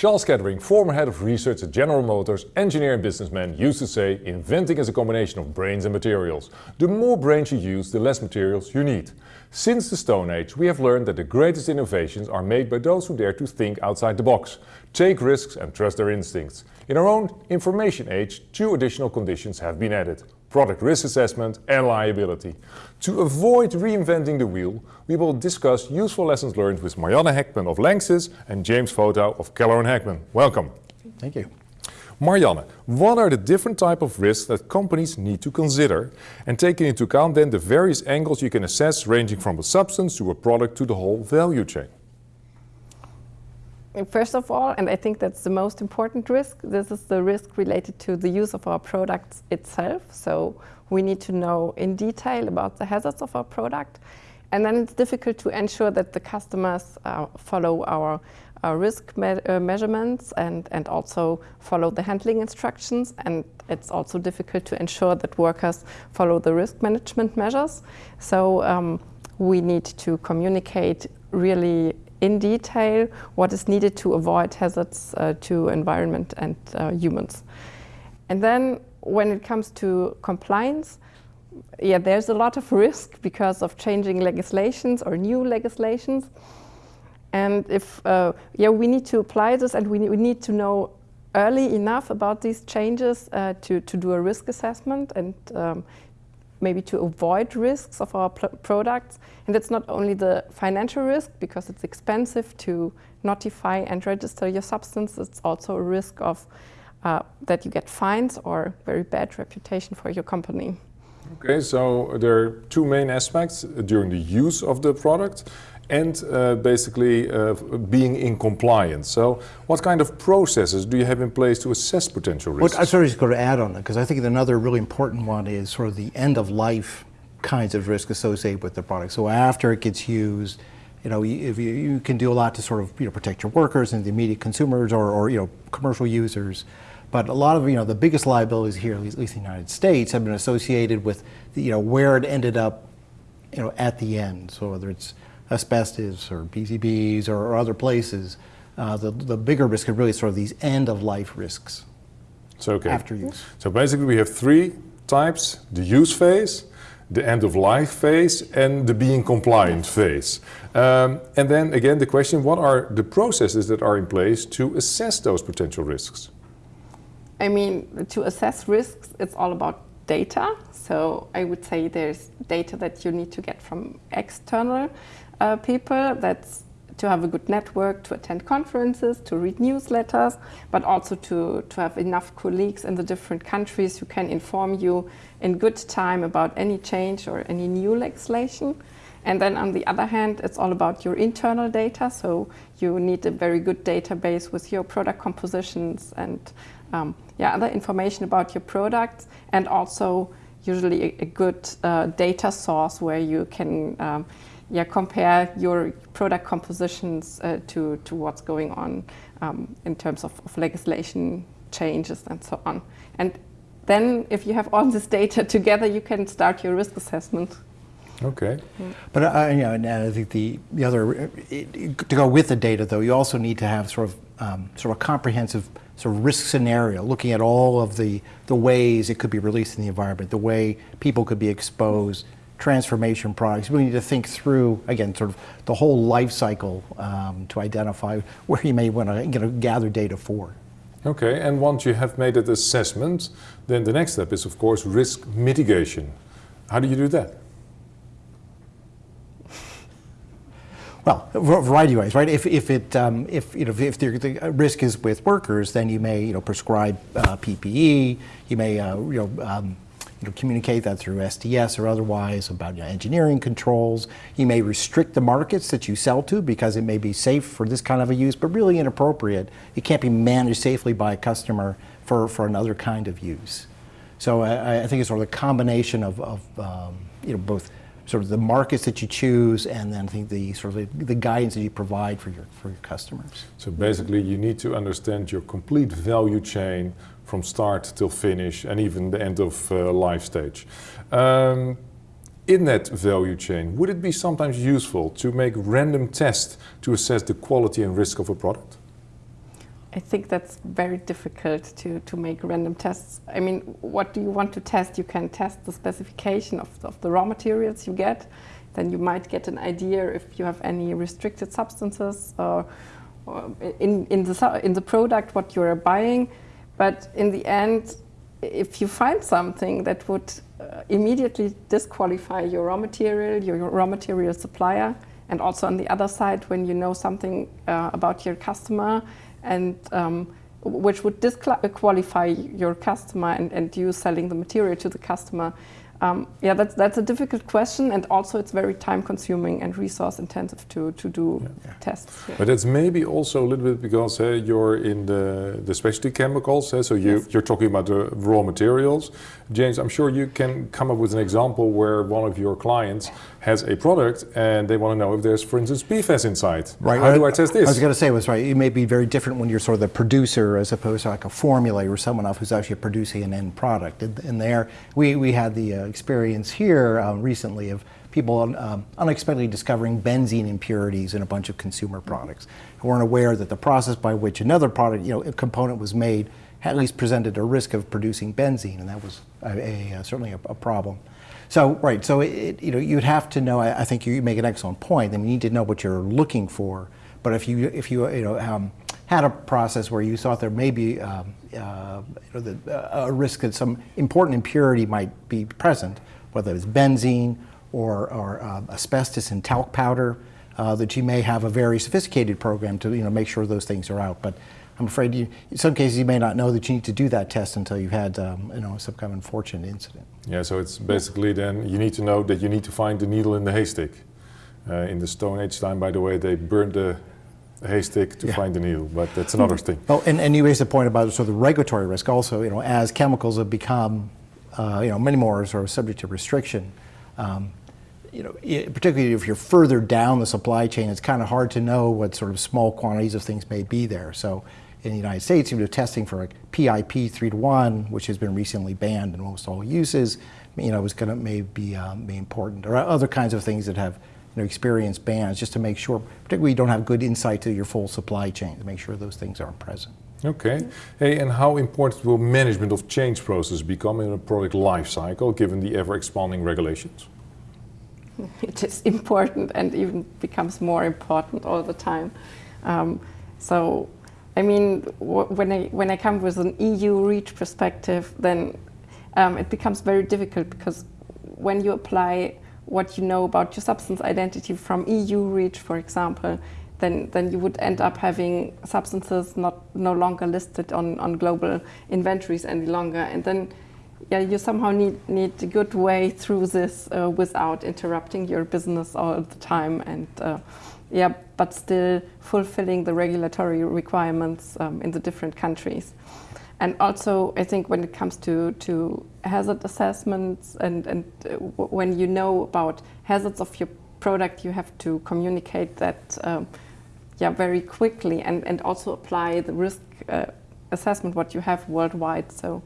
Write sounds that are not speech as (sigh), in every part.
Charles Kettering, former head of research at General Motors, engineer and businessman, used to say, inventing is a combination of brains and materials. The more brains you use, the less materials you need. Since the Stone Age, we have learned that the greatest innovations are made by those who dare to think outside the box, take risks and trust their instincts. In our own information age, two additional conditions have been added product risk assessment and liability. To avoid reinventing the wheel, we will discuss useful lessons learned with Marianne Heckman of Lanxess and James Votaw of Keller & Heckman. Welcome. Thank you. Marianne, what are the different type of risks that companies need to consider and taking into account then the various angles you can assess ranging from a substance to a product to the whole value chain? First of all, and I think that's the most important risk, this is the risk related to the use of our products itself. So we need to know in detail about the hazards of our product. And then it's difficult to ensure that the customers uh, follow our, our risk me uh, measurements and, and also follow the handling instructions. And it's also difficult to ensure that workers follow the risk management measures. So um, we need to communicate really in detail what is needed to avoid hazards uh, to environment and uh, humans. And then when it comes to compliance, yeah, there's a lot of risk because of changing legislations or new legislations. And if, uh, yeah, we need to apply this and we, we need to know early enough about these changes uh, to, to do a risk assessment and um, maybe to avoid risks of our products. And it's not only the financial risk, because it's expensive to notify and register your substance, it's also a risk of uh, that you get fines or very bad reputation for your company. Okay, so there are two main aspects during the use of the product and uh, basically uh, being in compliance. So what kind of processes do you have in place to assess potential risks? Well, I sort of going to add on that because I think another really important one is sort of the end of life kinds of risk associated with the product. So after it gets used, you know, if you, you can do a lot to sort of you know protect your workers and the immediate consumers or, or you know commercial users. But a lot of you know the biggest liabilities here, at least, at least in the United States, have been associated with the, you know where it ended up, you know, at the end. So whether it's asbestos or PCBs or, or other places, uh, the, the bigger risk are really sort of these end of life risks so, okay. after use. So basically we have three types, the use phase, the end of life phase and the being compliant phase. Um, and then again the question, what are the processes that are in place to assess those potential risks? I mean, to assess risks, it's all about data. So I would say there's data that you need to get from external uh, people. That's to have a good network, to attend conferences, to read newsletters, but also to, to have enough colleagues in the different countries who can inform you in good time about any change or any new legislation. And then on the other hand, it's all about your internal data. So you need a very good database with your product compositions and um, yeah, other information about your products and also usually a, a good uh, data source where you can um, yeah, compare your product compositions uh, to, to what's going on um, in terms of, of, legislation changes and so on. And then if you have all this data together, you can start your risk assessment. Okay. But uh, you know, and I think the, the other, it, to go with the data though, you also need to have sort of, um, sort of a comprehensive sort of risk scenario, looking at all of the, the ways it could be released in the environment, the way people could be exposed, transformation products. We need to think through, again, sort of the whole life cycle um, to identify where you may want to you know, gather data for. Okay, and once you have made that assessment, then the next step is, of course, risk mitigation. How do you do that? Well, a variety of ways, right? If, if it um, if you know if the, the, risk is with workers, then you may you know prescribe uh, PPE. You may uh, you know um, you know, communicate that through SDS or otherwise about you know, engineering controls. You may restrict the markets that you sell to because it may be safe for this kind of a use, but really inappropriate. It can't be managed safely by a customer for, for another kind of use. So I, I think it's sort of a combination of, of um, you know, both sort of the markets that you choose and then I think the sort of the, guidance that you provide for your, for your customers. So basically you need to understand your complete value chain from start till finish and even the end of uh, life stage. Um, in that value chain, would it be sometimes useful to make random tests to assess the quality and risk of a product? I think that's very difficult to, to make random tests. I mean, what do you want to test? You can test the specification of, of the raw materials you get. Then you might get an idea if you have any restricted substances or, or in, in, the, in the product what you're buying. But in the end, if you find something that would uh, immediately disqualify your raw material, your, your raw material supplier, and also on the other side, when you know something uh, about your customer and um, which would disqualify your customer and, and you selling the material to the customer, um, yeah, that's, that's a difficult question, and also it's very time consuming and resource intensive to, to do yeah. tests. Yeah. But it's maybe also a little bit because uh, you're in the, the specialty chemicals, uh, so you, yes. you're talking about the raw materials. James, I'm sure you can come up with an example where one of your clients has a product and they want to know if there's, for instance, PFAS inside. Right. How do I test this? I was going to say was right. It may be very different when you're sort of the producer as opposed to like a formula or someone else who's actually producing an end product. And, there, we, we had the uh, experience here um, recently of people um, unexpectedly discovering benzene impurities in a bunch of consumer products who weren't aware that the process by which another product, you know, a component was made at least presented a risk of producing benzene, and that was a, a, a certainly a, a, problem. So, right, so it, you know, you'd have to know, I, I, think you make an excellent point, mean, you need to know what you're looking for, but if you, if you, you know, um, had a process where you thought there may be um, uh, you know, the, uh, a risk that some important impurity might be present, whether it's benzene or, or uh, asbestos and talc powder, uh, that you may have a very sophisticated program to you know, make sure those things are out. But I'm afraid you, in some cases you may not know that you need to do that test until you've had um, you know, some kind of unfortunate incident. Yeah, so it's basically then you need to know that you need to find the needle in the haystack. Uh, in the Stone Age time, by the way, they burned the haystack to yeah. find the needle, but that's another thing. Well, and, and you raised a point about sort of the regulatory risk also, you know, as chemicals have become, uh, you know, many more sort of subject to restriction, um, you know, particularly if you're further down the supply chain, it's kind of hard to know what sort of small quantities of things may be there. So in the United States, you know, testing for like PIP 3 to 1, which has been recently banned in almost all uses, you know, is going to maybe um, be important, or other kinds of things that have you know, experienced bans, just to make sure, particularly you don't have good insight to your full supply chain, to make sure those things aren't present. Okay. Hey, and how important will management of change process become in a product life cycle, given the ever-expanding regulations? (laughs) It is important and even becomes more important all the time. Um, so I mean, when I, when I come with an EU REACH perspective, then um, it becomes very difficult because when you apply what you know about your substance identity from EU REACH, for example, then, then you would end up having substances not no longer listed on, on global inventories any longer. And then yeah, you somehow need, need a good way through this uh, without interrupting your business all the time and uh, yeah, but still fulfilling the regulatory requirements um, in the different countries. And also, I think when it comes to, to hazard assessments and, and uh, when you know about hazards of your product, you have to communicate that um, yeah, very quickly and, and also apply the risk uh, assessment what you have worldwide. So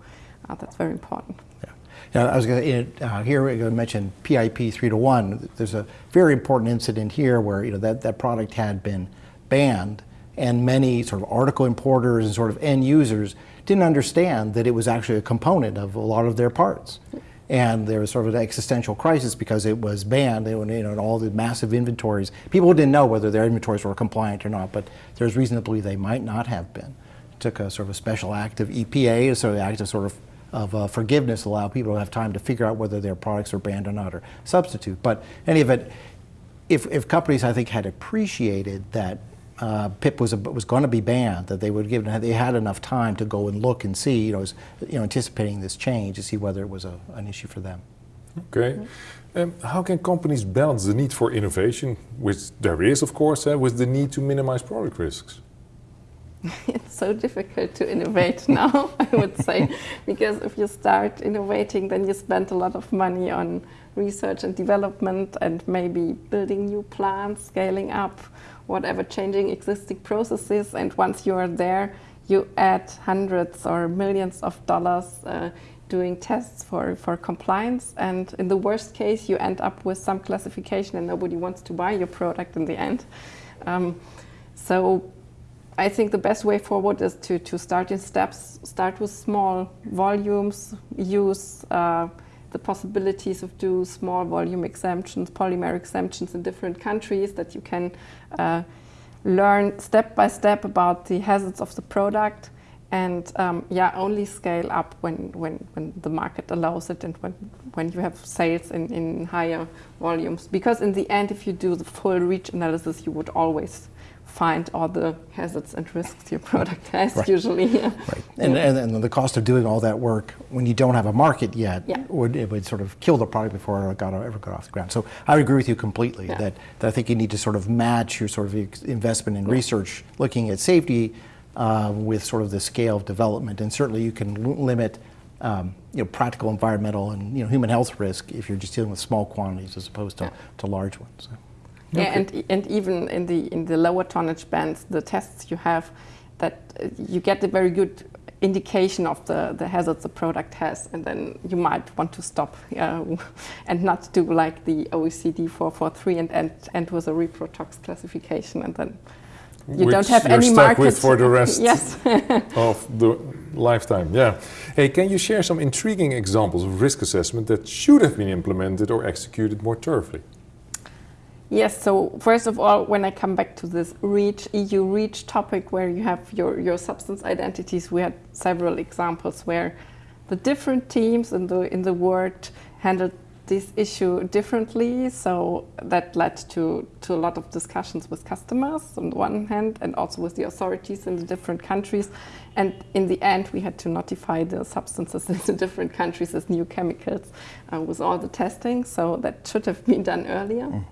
uh, that's very important. Yeah. I was going to uh, here we're going to mention PIP three to one. There's a very important incident here where you know that that product had been banned, and many sort of article importers and sort of end users didn't understand that it was actually a component of a lot of their parts. And there was sort of an existential crisis because it was banned, they were you know, all the massive inventories. People didn't know whether their inventories were compliant or not, but there's reason to believe they might not have been. It took a sort of a special act of EPA, a sort of act of sort of of uh, forgiveness allow people to have time to figure out whether their products are banned or not or substitute. But any of it, if, if companies I think had appreciated that uh, PIP was was going to be banned, that they would give they had enough time to go and look and see, you know, was, you know, anticipating this change to see whether it was a, an issue for them. Okay. Um, how can companies balance the need for innovation, which there is, of course, uh, with the need to minimize product risks? (laughs) it's so difficult to innovate (laughs) now, I would say, (laughs) because if you start innovating, then you spend a lot of money on research and development and maybe building new plants, scaling up, whatever, changing existing processes. And once you are there, you add hundreds or millions of dollars uh, doing tests for, for compliance. And in the worst case, you end up with some classification and nobody wants to buy your product in the end. Um, so I think the best way forward is to, to start in steps, start with small volumes, use uh, the possibilities of do small volume exemptions, polymer exemptions in different countries that you can uh, learn step by step about the hazards of the product and um, yeah, only scale up when, when, when the market allows it and when, when you have sales in, in higher volumes. Because in the end, if you do the full REACH analysis, you would always find all the hazards and risks your product has Right. usually. Right. And, and, and the cost of doing all that work when you don't have a market yet Yeah. would it would sort of kill the product before it got ever got off the ground. So I agree with you completely Yeah. that, that I think you need to sort of match your sort of investment in research, looking at safety, uh, with sort of the scale of development. And certainly you can l- limit. Um, you know, practical environmental and you know human health risk if you're just dealing with small quantities as opposed to, Yeah. to large ones. So. Yeah, and, and even in the in the lower tonnage bands, the tests you have, that uh, you get a very good indication of the, the hazards the product has, and then you might want to stop (laughs) uh, and not do like the OECD 443 and end, end with a reprotox classification, and then you don't have you're any stuck market with for the (laughs) rest yes. of the lifetime. Yeah. Hey, can you share some intriguing examples of risk assessment that should have been implemented or executed more thoroughly? Yes, so first of all, when I come back to this REACH, EU REACH topic where you have your, your substance identities, we had several examples where the different teams in the, in the world handled this issue differently. So that led to, to a lot of discussions with customers on the one hand and also with the authorities in the different countries. And in the end, we had to notify the substances (laughs) in the different countries as new chemicals uh, with all the testing. So that should have been done earlier.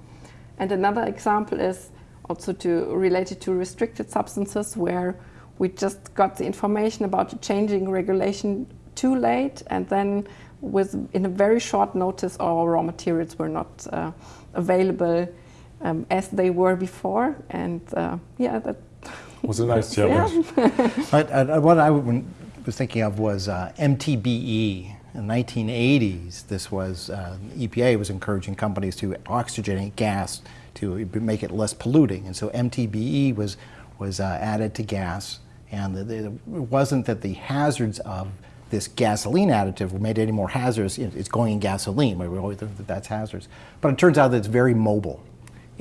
And another example is also to related to restricted substances where we just got the information about the changing regulation too late and then with in a very short notice our raw materials were not uh, available um, as they were before and uh, yeah that (laughs) Was a nice yeah. challenge. (laughs) But, uh, what I was thinking of was uh, MTBE. In the 1980s, this was uh, EPA was encouraging companies to oxygenate gas to make it less polluting, and so MTBE was was uh, added to gas. And the, the, it wasn't that the hazards of this gasoline additive made any more hazardous. It's going in gasoline. We always think that that's hazardous, but it turns out that it's very mobile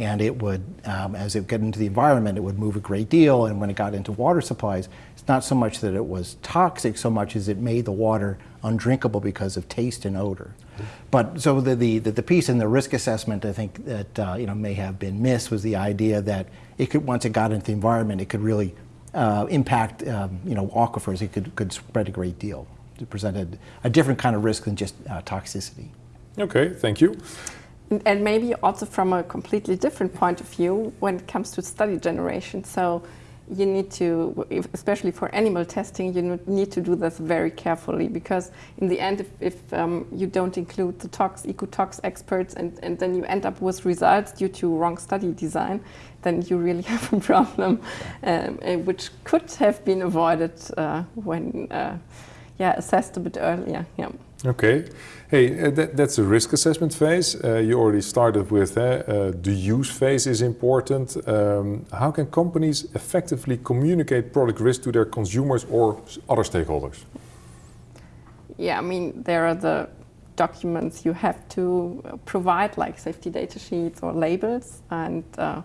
and it would, um, as it got into the environment, it would move a great deal. And when it got into water supplies, it's not so much that it was toxic so much as it made the water undrinkable because of taste and odor. But so the, the, the, piece in the risk assessment, I think that uh, you know may have been missed was the idea that it could once it got into the environment, it could really uh, impact um, you know aquifers. It could could spread a great deal. It presented a different kind of risk than just uh, toxicity. Okay, thank you. And maybe also from a completely different point of view when it comes to study generation. So you need to, especially for animal testing, you need to do this very carefully because in the end, if, if um, you don't include the tox, ecotox experts and, and then you end up with results due to wrong study design, then you really (laughs) have a problem, um, uh, which could have been avoided uh, when, uh, yeah, assessed a bit earlier. Yeah. Okay. Hey, uh, that, that's the risk assessment phase. Uh, you already started with uh, uh, the use phase is important. Um, how can companies effectively communicate product risk to their consumers or other stakeholders? Yeah, I mean, there are the documents you have to provide, like safety data sheets or labels. And uh,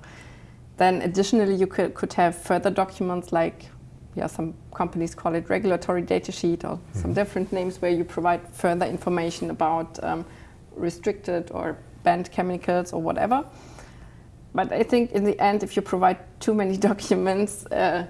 then additionally, you could, could have further documents like, yeah, some companies call it regulatory data sheet or some different names where you provide further information about um, restricted or banned chemicals or whatever. But I think in the end, if you provide too many (laughs) documents, uh,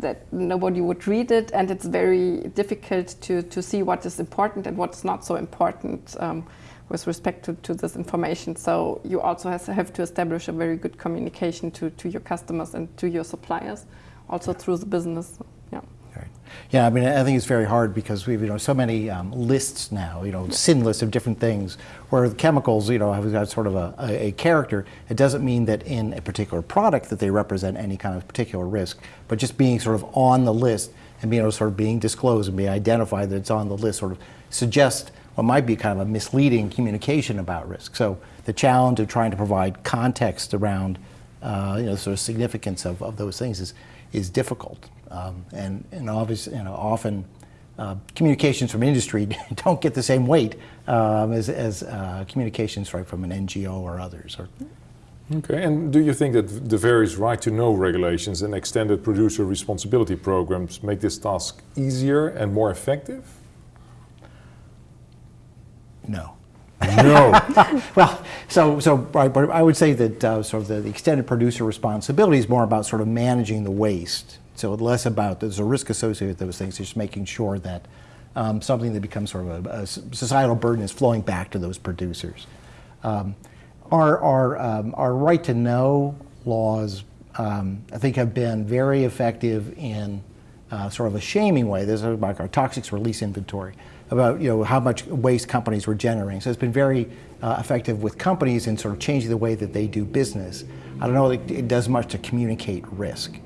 that nobody would read it, and it's very difficult to, to see what is important and what's not so important um, with respect to, to this information. So you also has, have to establish a very good communication to, to your customers and to your suppliers, also through the business. Yeah. Right. Yeah, I mean, I think it's very hard because we've you know so many um, lists now, you know, sin lists of different things. Where the chemicals, you know, have got sort of a, a, character. It doesn't mean that in a particular product that they represent any kind of particular risk, but just being sort of on the list and being able to sort of being disclosed and being identified that it's on the list sort of suggests what might be kind of a misleading communication about risk. So the challenge of trying to provide context around uh, you know, sort of significance of, of those things is, is difficult. Um, and, and obviously, you know, often uh, communications from industry (laughs) don't get the same weight um, as, as uh, communications right, from an NGO or others. Or, Okay, and do you think that the various right to know regulations and extended producer responsibility programs make this task easier and more effective? no. No. (laughs) Well, so, so right, but I would say that uh, sort of the, the extended producer responsibility is more about sort of managing the waste. So less about there's a risk associated with those things, just making sure that um, something that becomes sort of a, a societal burden is flowing back to those producers. Um, our, our, um, our right to know laws, um, I think, have been very effective in uh, sort of a shaming way. This is about our toxics release inventory, about you know how much waste companies were generating. So it's been very uh, effective with companies in sort of changing the way that they do business. I don't know that it does much to communicate risk.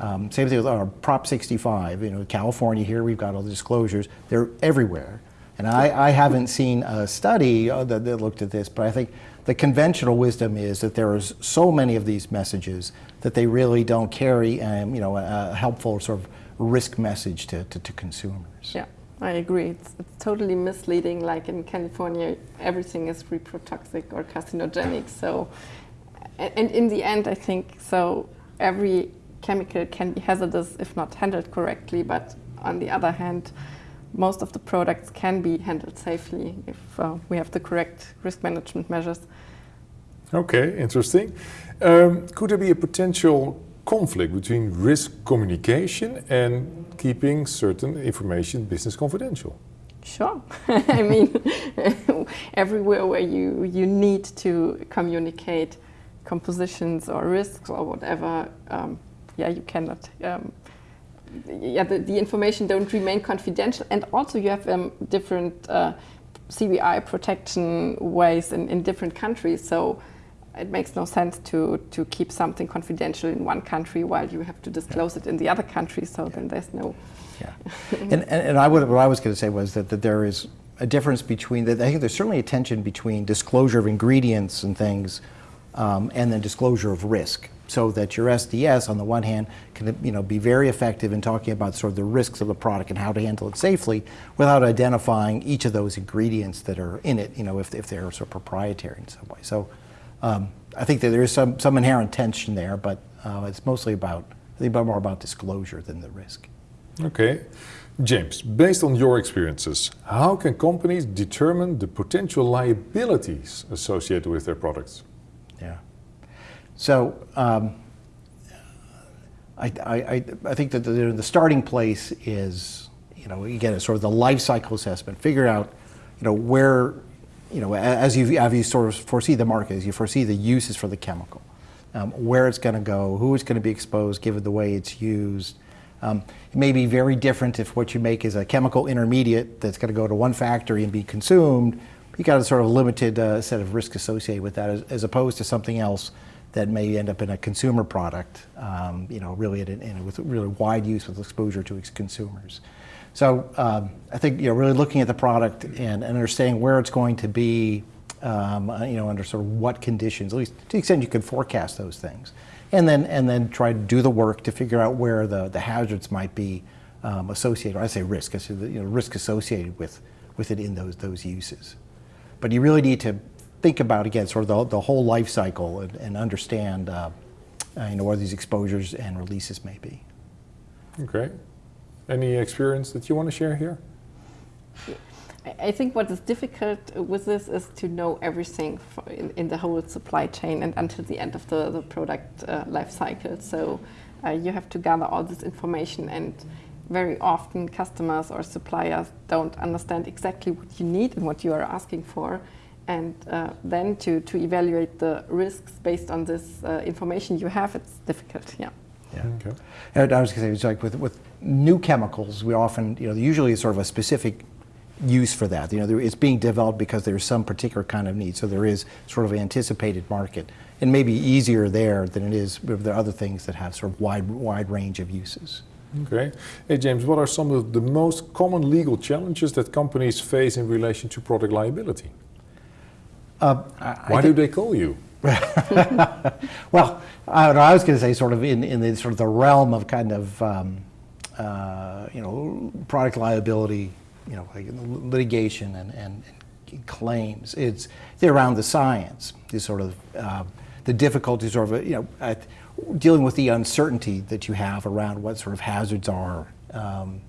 Um, same thing with our Prop 65. You know, California here, we've got all the disclosures. They're everywhere. And I, I haven't seen a study uh, that, that looked at this, but I think the conventional wisdom is that there is so many of these messages that they really don't carry, um, you know, a, a helpful sort of risk message to, to, to consumers. Yeah, I agree. It's, it's totally misleading. Like in California, everything is reprotoxic or carcinogenic. So, and, in the end, I think so. Every chemical can be hazardous if not handled correctly. But on the other hand, most of the products can be handled safely if uh, we have the correct risk management measures. Okay, interesting. Um, could there be a potential conflict between risk communication and keeping certain information business confidential? Sure. (laughs) I mean, (laughs) everywhere where you, you need to communicate compositions or risks or whatever, um, yeah, you cannot. Um, yeah, the, the, information don't remain confidential, and also you have um, different uh, CBI protection ways in, in different countries. So it makes no sense to, to keep something confidential in one country while you have to disclose yeah. it in the other country. So yeah. then there's no. Yeah, (laughs) and, and, and I would, what I was going to say was that, that there is a difference between that. I think there's certainly a tension between disclosure of ingredients and things, um, and then disclosure of risk. So that your SDS, on the one hand, can you know be very effective in talking about sort of the risks of the product and how to handle it safely, without identifying each of those ingredients that are in it. You know, if, if they're sort of proprietary in some way. So um, I think that there is some, some inherent tension there, but uh, it's mostly about, I think more about disclosure than the risk. Okay. James, based on your experiences, how can companies determine the potential liabilities associated with their products? Yeah. So um, I, I, I think that the, the starting place is, you know, again, it's sort of the life cycle assessment. Figure out, you know, where you know, as you, as you sort of foresee the market, as you foresee the uses for the chemical, um, where it's going to go, who it's going to be exposed given the way it's used. Um, it may be very different if what you make is a chemical intermediate that's going to go to one factory and be consumed. You got a sort of limited uh, set of risk associated with that, as, as, opposed to something else that may end up in a consumer product. Um, you know, really in, in, with really wide use with exposure to its consumers. So um, I think you know really looking at the product and, and understanding where it's going to be, um, uh, you know, under sort of what conditions, at least to the extent you can forecast those things, and then and then try to do the work to figure out where the, the hazards might be um, associated. I say risk, I say the, you know, risk associated with with it in those those uses. But you really need to think about again sort of the, the whole life cycle and, and understand uh, uh, you know where these exposures and releases may be. Okay. Any experience that you want to share here? I think what is difficult with this is to know everything in, in, the whole supply chain and until the end of the, the product uh, life cycle. So uh, you have to gather all this information and very often customers or suppliers don't understand exactly what you need and what you are asking for. And uh, then to, to evaluate the risks based on this uh, information you have, it's difficult, yeah. Yeah. Okay. And I was going to say, it's like with, with new chemicals, we often, you know, usually it's sort of a specific use for that. You know, it's being developed because there's some particular kind of need. So there is sort of anticipated market. It may be easier there than it is with the other things that have sort of wide, wide range of uses. Okay. Hey, James, what are some of the most common legal challenges that companies face in relation to product liability? Uh, Why do they call you? (laughs) well, I, I was going to say sort of in, in the sort of the realm of kind of um, uh, you know product liability, you know like litigation and, and, and claims. It's they're around the science, the sort of uh, the difficulties of you know at dealing with the uncertainty that you have around what sort of hazards are. Um,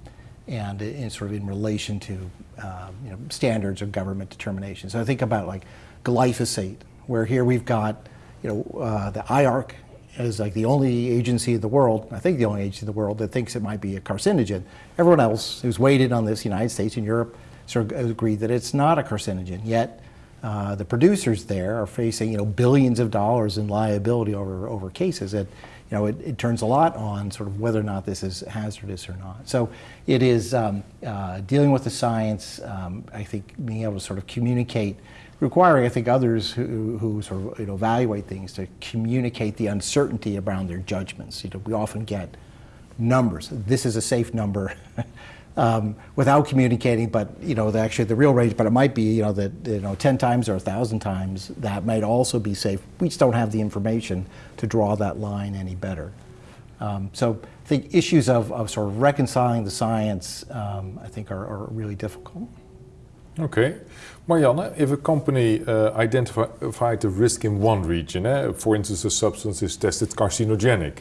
and in sort of in relation to um, you know, standards or government determination. So I think about like glyphosate, where here we've got you know uh, the IARC is like the only agency in the world, I think the only agency in the world that thinks it might be a carcinogen. Everyone else who's weighed on this, United States and Europe, sort of agreed that it's not a carcinogen. Yet uh, the producers there are facing you know billions of dollars in liability over over cases. And you know, it, it, turns a lot on sort of whether or not this is hazardous or not. So it is um, uh, dealing with the science, um, I think being able to sort of communicate, requiring, I think, others who, who sort of you know, evaluate things to communicate the uncertainty around their judgments. You know, we often get numbers. This is a safe number. (laughs) um, without communicating, but you know, the, actually the real range, but it might be, you know, that, you know, 10 times or 1,000 times that might also be safe. We just don't have the information to draw that line any better. Um, so I think issues of, of sort of reconciling the science, um, I think are, are, really difficult. Okay. Marianne, if a company uh, identified the risk in one region, eh, for instance, a substance is tested carcinogenic,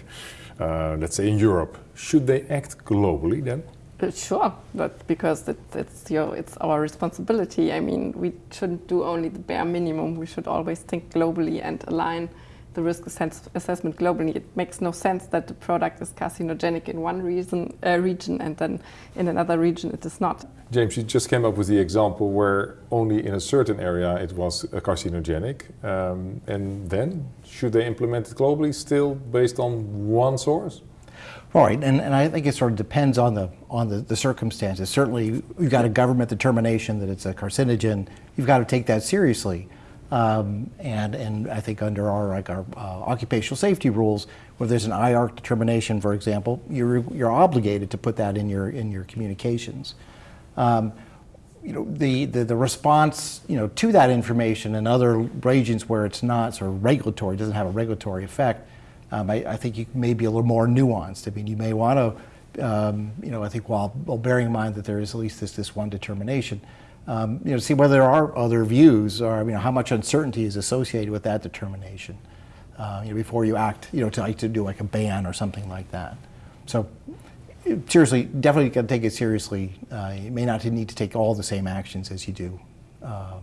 uh, let's say in Europe, should they act globally then? Uh, sure, but because it, it's your, it's our responsibility. I mean, we shouldn't do only the bare minimum. We should always think globally and align the risk assess assessment globally. It makes no sense that the product is carcinogenic in one reason, uh, region and then in another region it is not. James, you just came up with the example where only in a certain area it was carcinogenic. Um, and then, should they implement it globally still based on one source? Right, and, and I think it sort of depends on the on the, the circumstances. Certainly, you've got a government determination that it's a carcinogen. You've got to take that seriously, um, and and I think under our like our uh, occupational safety rules, where there's an IARC determination, for example, you're you're obligated to put that in your in your communications. Um, you know the, the, the response you know to that information in other regions where it's not sort of regulatory doesn't have a regulatory effect um, I, I, think you may be a little more nuanced. I mean, you may want to, um, you know, I think while, while, bearing in mind that there is at least this, this one determination, um, you know, see whether there are other views or, you know, how much uncertainty is associated with that determination, uh, you know, before you act, you know, to, like, to do like a ban or something like that. So seriously, definitely got to take it seriously. Uh, you may not need to take all the same actions as you do, um,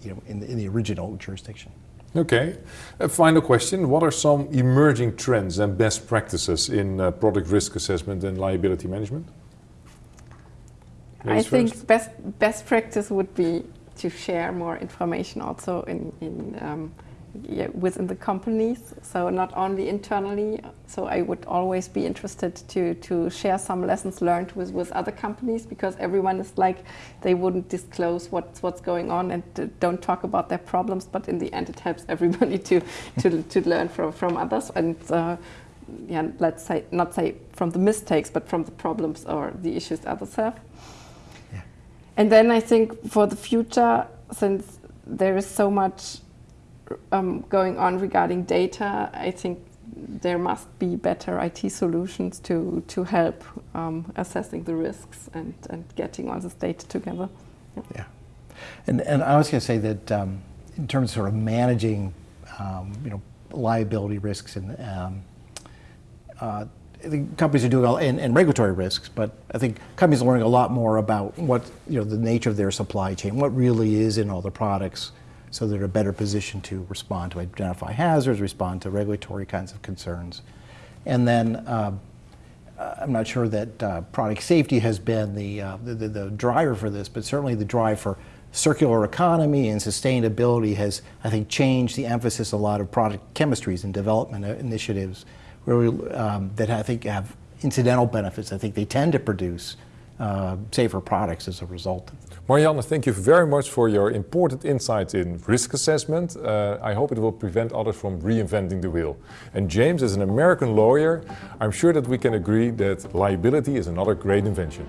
you know, in the, in the original jurisdiction. Okay. A final question. What are some emerging trends and best practices in uh, product risk assessment and liability management? Ladies I think best, best practice would be to share more information also in, in um, yeah, within the companies, so not only internally. So I would always be interested to, to share some lessons learned with, with other companies because everyone is like, they wouldn't disclose what's, what's going on and don't talk about their problems, but in the end it helps (laughs) everybody to, to, to learn from, from others and uh, yeah, let's say, not say from the mistakes, but from the problems or the issues others have. And then I think for the future, since there is so much um, going on regarding data, I think there must be better IT solutions to, to help um, assessing the risks and, and getting all this data together. Yeah. yeah. And, and I was going to say that um, in terms of sort of managing, um, you know, liability risks and um, uh, Think companies are doing all, and, and, regulatory risks, but I think companies are learning a lot more about what, you know, the nature of their supply chain, what really is in all the products, so they're a better position to respond to identify hazards, respond to regulatory kinds of concerns. And then uh, I'm not sure that uh, product safety has been the, uh, the, the, driver for this, but certainly the drive for circular economy and sustainability has, I think, changed the emphasis a lot of product chemistries and development initiatives um, that I think have incidental benefits. I think they tend to produce uh, safer products as a result. Marianne, thank you very much for your important insights in risk assessment. Uh, I hope it will prevent others from reinventing the wheel. And James, as an American lawyer, I'm sure that we can agree that liability is another great invention.